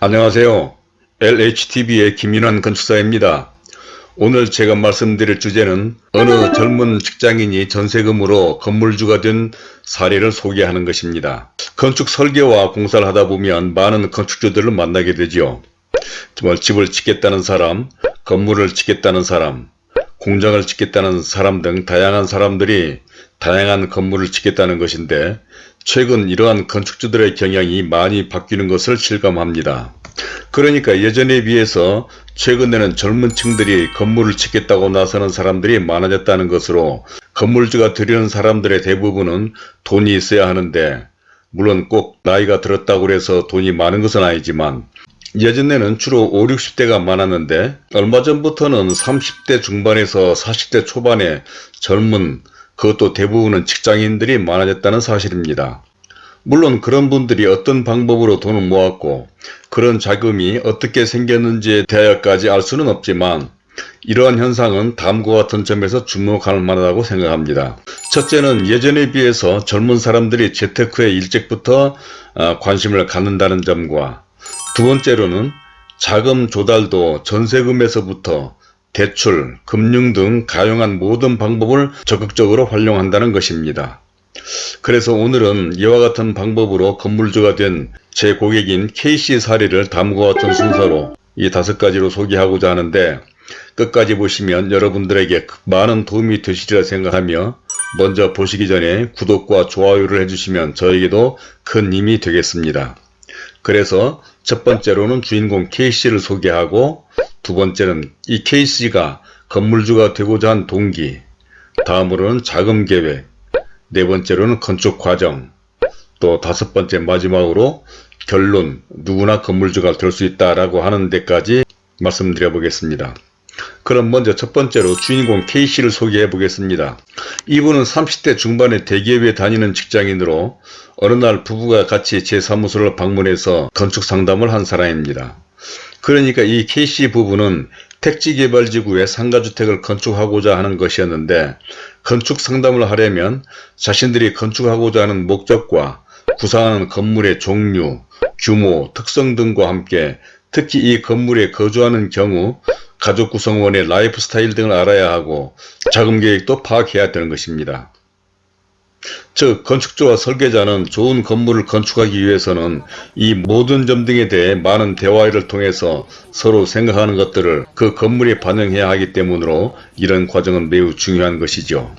안녕하세요. LHTV의 김윤환 건축사입니다. 오늘 제가 말씀드릴 주제는 어느 젊은 직장인이 전세금으로 건물주가 된 사례를 소개하는 것입니다. 건축 설계와 공사를 하다 보면 많은 건축주들을 만나게 되죠. 집을 짓겠다는 사람, 건물을 짓겠다는 사람, 공장을 짓겠다는 사람 등 다양한 사람들이 다양한 건물을 짓겠다는 것인데 최근 이러한 건축주들의 경향이 많이 바뀌는 것을 실감합니다. 그러니까 예전에 비해서 최근에는 젊은 층들이 건물을 짓겠다고 나서는 사람들이 많아졌다는 것으로 건물주가 되려는 사람들의 대부분은 돈이 있어야 하는데 물론 꼭 나이가 들었다고 해서 돈이 많은 것은 아니지만 예전에는 주로 5, 60대가 많았는데 얼마 전부터는 30대 중반에서 40대 초반에 젊은 그것도 대부분은 직장인들이 많아졌다는 사실입니다. 물론 그런 분들이 어떤 방법으로 돈을 모았고 그런 자금이 어떻게 생겼는지에 대하여까지 알 수는 없지만 이러한 현상은 다음과 같은 점에서 주목할 만하다고 생각합니다. 첫째는 예전에 비해서 젊은 사람들이 재테크에 일찍부터 어, 관심을 갖는다는 점과 두 번째로는 자금 조달도 전세금에서부터 대출, 금융 등 가용한 모든 방법을 적극적으로 활용한다는 것입니다. 그래서 오늘은 이와 같은 방법으로 건물주가 된 제 고객인 K씨 사례를 다음과 같은 순서로 이 다섯 가지로 소개하고자 하는데 끝까지 보시면 여러분들에게 많은 도움이 되시리라 생각하며 먼저 보시기 전에 구독과 좋아요를 해주시면 저에게도 큰 힘이 되겠습니다. 그래서 첫 번째로는 주인공 K씨를 소개하고 두 번째는 이 K씨가 건물주가 되고자 한 동기 다음으로는 자금 계획 네 번째로는 건축 과정 또 다섯 번째 마지막으로 결론 누구나 건물주가 될 수 있다라고 하는 데까지 말씀드려 보겠습니다. 그럼 먼저 첫 번째로 주인공 K씨를 소개해 보겠습니다. 이분은 30대 중반에 대기업에 다니는 직장인으로 어느 날 부부가 같이 제 사무소를 방문해서 건축 상담을 한 사람입니다. 그러니까 이 K씨 부부는 택지개발지구에 상가주택을 건축하고자 하는 것이었는데 건축 상담을 하려면 자신들이 건축하고자 하는 목적과 구상하는 건물의 종류, 규모, 특성 등과 함께 특히 이 건물에 거주하는 경우 가족 구성원의 라이프 스타일 등을 알아야 하고 자금 계획도 파악해야 되는 것입니다. 즉 건축주와 설계자는 좋은 건물을 건축하기 위해서는 이 모든 점 등에 대해 많은 대화를 통해서 서로 생각하는 것들을 그 건물에 반영해야 하기 때문으로 이런 과정은 매우 중요한 것이죠.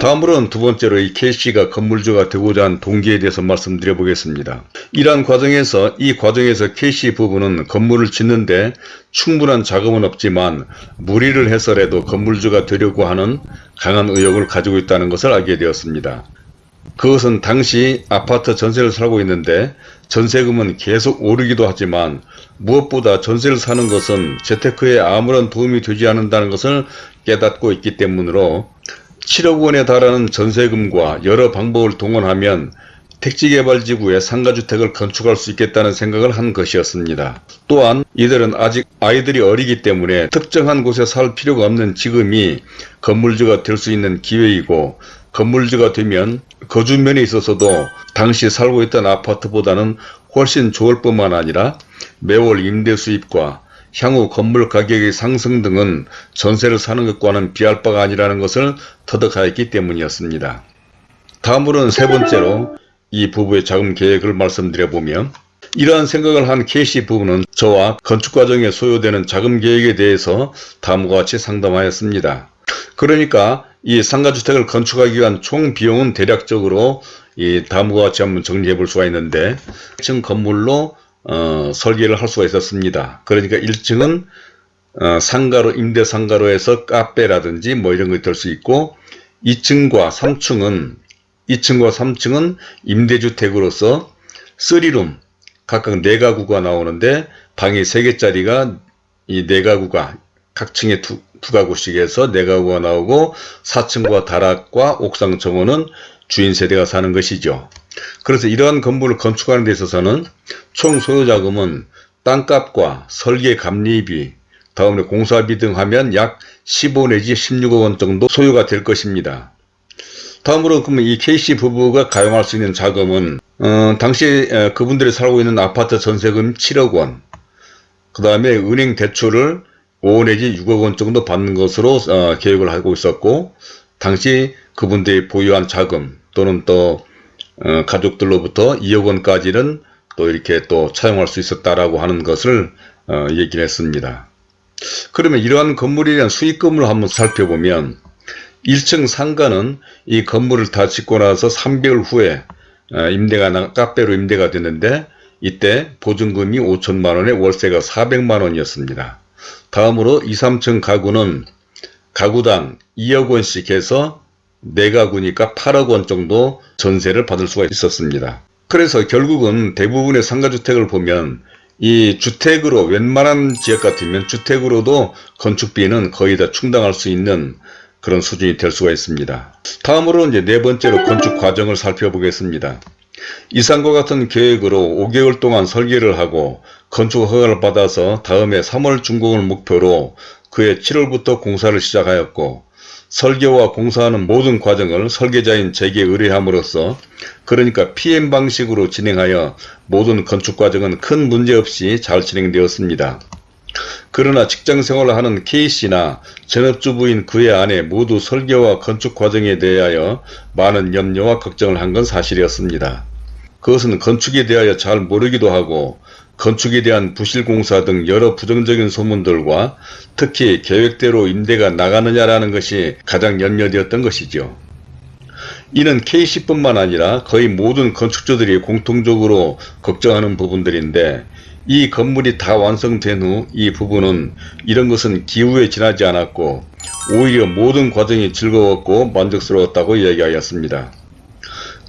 다음으로는 두 번째로 이 K씨가 건물주가 되고자 한 동기에 대해서 말씀드려 보겠습니다. 이러한 과정에서 이 과정에서 K씨 부부는 건물을 짓는데 충분한 자금은 없지만 무리를 해서라도 건물주가 되려고 하는 강한 의욕을 가지고 있다는 것을 알게 되었습니다. 그것은 당시 아파트 전세를 살고 있는데 전세금은 계속 오르기도 하지만 무엇보다 전세를 사는 것은 재테크에 아무런 도움이 되지 않는다는 것을 깨닫고 있기 때문으로 7억 원에 달하는 전세금과 여러 방법을 동원하면 택지개발지구에 상가주택을 건축할 수 있겠다는 생각을 한 것이었습니다. 또한 이들은 아직 아이들이 어리기 때문에 특정한 곳에 살 필요가 없는 지금이 건물주가 될 수 있는 기회이고 건물주가 되면 거주면에 있어서도 당시 살고 있던 아파트보다는 훨씬 좋을 뿐만 아니라 매월 임대 수입과 향후 건물 가격의 상승 등은 전세를 사는 것과는 비할 바가 아니라는 것을 터득하였기 때문이었습니다. 다음으로는 세 번째로 이 부부의 자금 계획을 말씀드려보면 이러한 생각을 한 K씨 부부는 저와 건축 과정에 소요되는 자금 계획에 대해서 다음과 같이 상담하였습니다. 그러니까 이 상가주택을 건축하기 위한 총 비용은 대략적으로 이 다음과 같이 한번 정리해 볼 수가 있는데 1층 건물로 어, 설계를 할 수가 있었습니다. 그러니까 1층은 어, 상가로 임대 상가로 해서 카페라든지 뭐 이런 것이 될 수 있고 2층과 3층은 2층과 3층은 임대주택으로서 3룸 각각 4가구가 나오는데 방이 3개짜리가 이 4가구가 각 층에 두, 두 가구씩 해서 4가구가 나오고 4층과 다락과 옥상 정원은 주인 세대가 사는 것이죠. 그래서 이러한 건물을 건축하는 데 있어서는 총 소요자금은 땅값과 설계 감리비, 다음에 공사비 등 하면 약 15 내지 16억 원 정도 소요가 될 것입니다. 다음으로 그러면 이 K씨 부부가 가용할 수 있는 자금은 어, 당시 에, 그분들이 살고 있는 아파트 전세금 7억 원, 그 다음에 은행 대출을 5 내지 6억 원 정도 받는 것으로 어, 계획을 하고 있었고 당시 그분들이 보유한 자금 또는 또 어, 가족들로부터 2억 원까지는 또 이렇게 또 차용할 수 있었다라고 하는 것을 어, 얘기를 했습니다. 그러면 이러한 건물에 대한 수익금을 한번 살펴보면 1층 상가는 이 건물을 다 짓고 나서 3개월 후에 어, 임대가 나, 카페로 임대가 됐는데 이때 보증금이 5천만원에 월세가 400만원이었습니다. 다음으로 2, 3층 가구는 가구당 2억 원씩 해서 4가구니까 8억 원 정도 전세를 받을 수가 있었습니다. 그래서 결국은 대부분의 상가주택을 보면 이 주택으로 웬만한 지역 같으면 주택으로도 건축비는 거의 다 충당할 수 있는 그런 수준이 될 수가 있습니다. 다음으로 이제 네 번째로 건축 과정을 살펴보겠습니다. 이상과 같은 계획으로 5개월 동안 설계를 하고 건축 허가를 받아서 다음해 3월 준공을 목표로 그해 7월부터 공사를 시작하였고 설계와 공사하는 모든 과정을 설계자인 제게 의뢰함으로써 그러니까 PM 방식으로 진행하여 모든 건축 과정은 큰 문제 없이 잘 진행되었습니다. 그러나 직장생활을 하는 K씨나 전업주부인 그의 아내 모두 설계와 건축 과정에 대하여 많은 염려와 걱정을 한 건 사실이었습니다. 그것은 건축에 대하여 잘 모르기도 하고 건축에 대한 부실공사 등 여러 부정적인 소문들과 특히 계획대로 임대가 나가느냐라는 것이 가장 염려되었던 것이죠. 이는 K씨뿐만 아니라 거의 모든 건축주들이 공통적으로 걱정하는 부분들인데 이 건물이 다 완성된 후 이 부분은 이런 것은 기후에 지나지 않았고 오히려 모든 과정이 즐거웠고 만족스러웠다고 이야기하였습니다.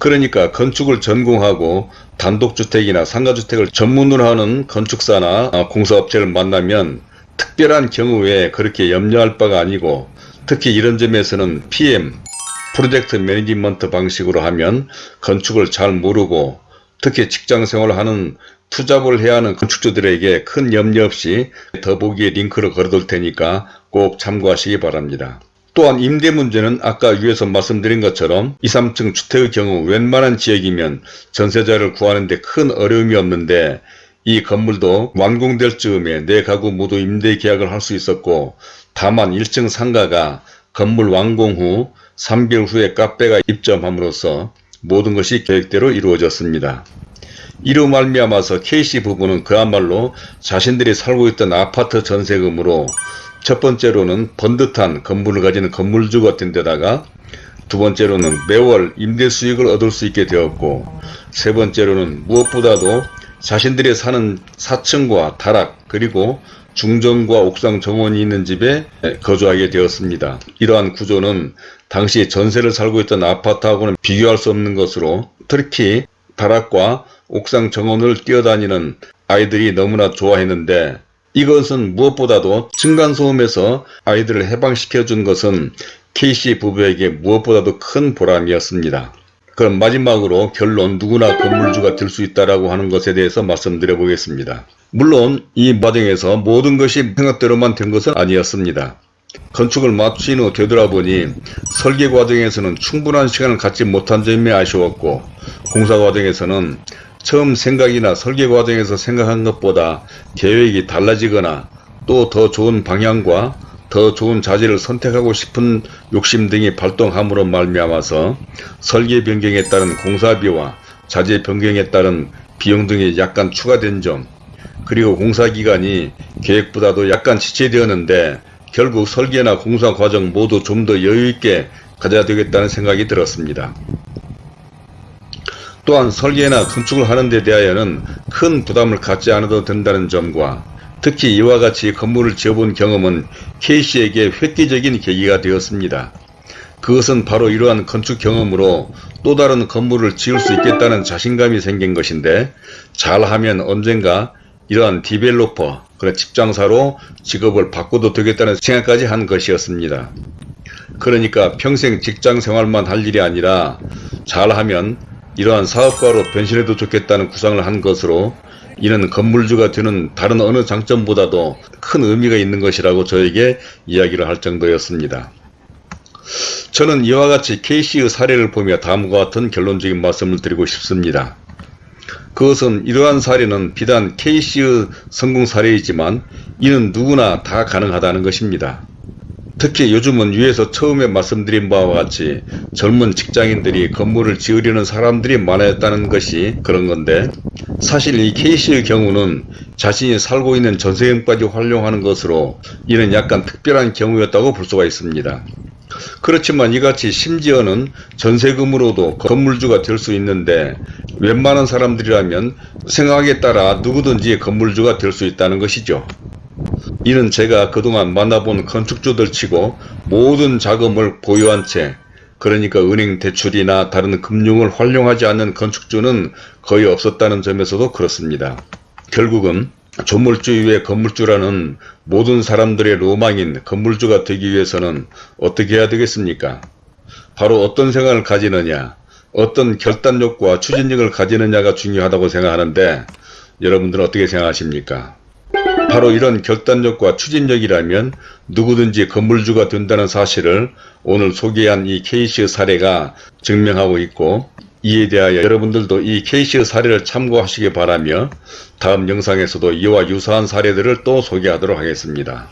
그러니까 건축을 전공하고 단독주택이나 상가주택을 전문으로 하는 건축사나 공사업체를 만나면 특별한 경우에 그렇게 염려할 바가 아니고 특히 이런 점에서는 PM, 프로젝트 매니지먼트 방식으로 하면 건축을 잘 모르고 특히 직장생활을 하는 투잡을 해야 하는 건축주들에게 큰 염려 없이 더보기에 링크를 걸어둘 테니까 꼭 참고하시기 바랍니다. 또한 임대 문제는 아까 위에서 말씀드린 것처럼 2, 3층 주택의 경우 웬만한 지역이면 전세자를 구하는 데 큰 어려움이 없는데 이 건물도 완공될 즈음에 내 가구 모두 임대 계약을 할 수 있었고 다만 1층 상가가 건물 완공 후 3개월 후에 카페가 입점함으로써 모든 것이 계획대로 이루어졌습니다. 이로 말미암아서 K씨 부부는 그야말로 자신들이 살고 있던 아파트 전세금으로 첫 번째로는 번듯한 건물을 가진 건물주가 된 데다가 두 번째로는 매월 임대 수익을 얻을 수 있게 되었고 세 번째로는 무엇보다도 자신들이 사는 4층과 다락 그리고 중정과 옥상 정원이 있는 집에 거주하게 되었습니다. 이러한 구조는 당시 전세를 살고 있던 아파트하고는 비교할 수 없는 것으로 특히 다락과 옥상 정원을 뛰어다니는 아이들이 너무나 좋아했는데 이것은 무엇보다도 층간소음에서 아이들을 해방시켜 준 것은 K씨 부부에게 무엇보다도 큰 보람이었습니다. 그럼 마지막으로 결론 누구나 건물주가 될 수 있다라고 하는 것에 대해서 말씀드려 보겠습니다. 물론 이 과정에서 모든 것이 생각대로만 된 것은 아니었습니다. 건축을 마친 후 되돌아보니 설계 과정에서는 충분한 시간을 갖지 못한 점이 아쉬웠고 공사 과정에서는 처음 생각이나 설계 과정에서 생각한 것보다 계획이 달라지거나 또 더 좋은 방향과 더 좋은 자재를 선택하고 싶은 욕심 등이 발동함으로 말미암아서 설계 변경에 따른 공사비와 자재 변경에 따른 비용 등이 약간 추가된 점 그리고 공사기간이 계획보다도 약간 지체되었는데 결국 설계나 공사 과정 모두 좀 더 여유있게 가져야 되겠다는 생각이 들었습니다. 또한 설계나 건축을 하는 데 대하여는 큰 부담을 갖지 않아도 된다는 점과 특히 이와 같이 건물을 지어본 경험은 K씨에게 획기적인 계기가 되었습니다. 그것은 바로 이러한 건축 경험으로 또 다른 건물을 지을 수 있겠다는 자신감이 생긴 것인데 잘하면 언젠가 이러한 디벨로퍼, 그런 직장사로 직업을 바꿔도 되겠다는 생각까지 한 것이었습니다. 그러니까 평생 직장 생활만 할 일이 아니라 잘하면 이러한 사업가로 변신해도 좋겠다는 구상을 한 것으로 이는 건물주가 되는 다른 어느 장점보다도 큰 의미가 있는 것이라고 저에게 이야기를 할 정도였습니다. 저는 이와 같이 K씨의 사례를 보며 다음과 같은 결론적인 말씀을 드리고 싶습니다. 그것은 이러한 사례는 비단 K씨의 성공 사례이지만 이는 누구나 다 가능하다는 것입니다. 특히 요즘은 위에서 처음에 말씀드린 바와 같이 젊은 직장인들이 건물을 지으려는 사람들이 많아졌다는 것이 그런 건데 사실 이 K씨의 경우는 자신이 살고 있는 전세금까지 활용하는 것으로 이는 약간 특별한 경우였다고 볼 수가 있습니다. 그렇지만 이같이 심지어는 전세금으로도 건물주가 될 수 있는데 웬만한 사람들이라면 생각에 따라 누구든지 건물주가 될 수 있다는 것이죠. 이는 제가 그동안 만나본 건축주들 치고 모든 자금을 보유한 채 그러니까 은행 대출이나 다른 금융을 활용하지 않는 건축주는 거의 없었다는 점에서도 그렇습니다. 결국은 조물주 이외 건물주라는 모든 사람들의 로망인 건물주가 되기 위해서는 어떻게 해야 되겠습니까? 바로 어떤 생각을 가지느냐, 어떤 결단력과 추진력을 가지느냐가 중요하다고 생각하는데 여러분들은 어떻게 생각하십니까? 바로 이런 결단력과 추진력이라면 누구든지 건물주가 된다는 사실을 오늘 소개한 이 K씨의 사례가 증명하고 있고 이에 대하여 여러분들도 이 K씨의 사례를 참고하시기 바라며 다음 영상에서도 이와 유사한 사례들을 또 소개하도록 하겠습니다.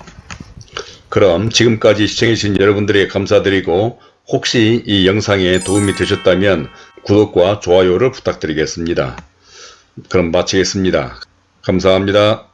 그럼 지금까지 시청해주신 여러분들에게 감사드리고 혹시 이 영상에 도움이 되셨다면 구독과 좋아요를 부탁드리겠습니다. 그럼 마치겠습니다. 감사합니다.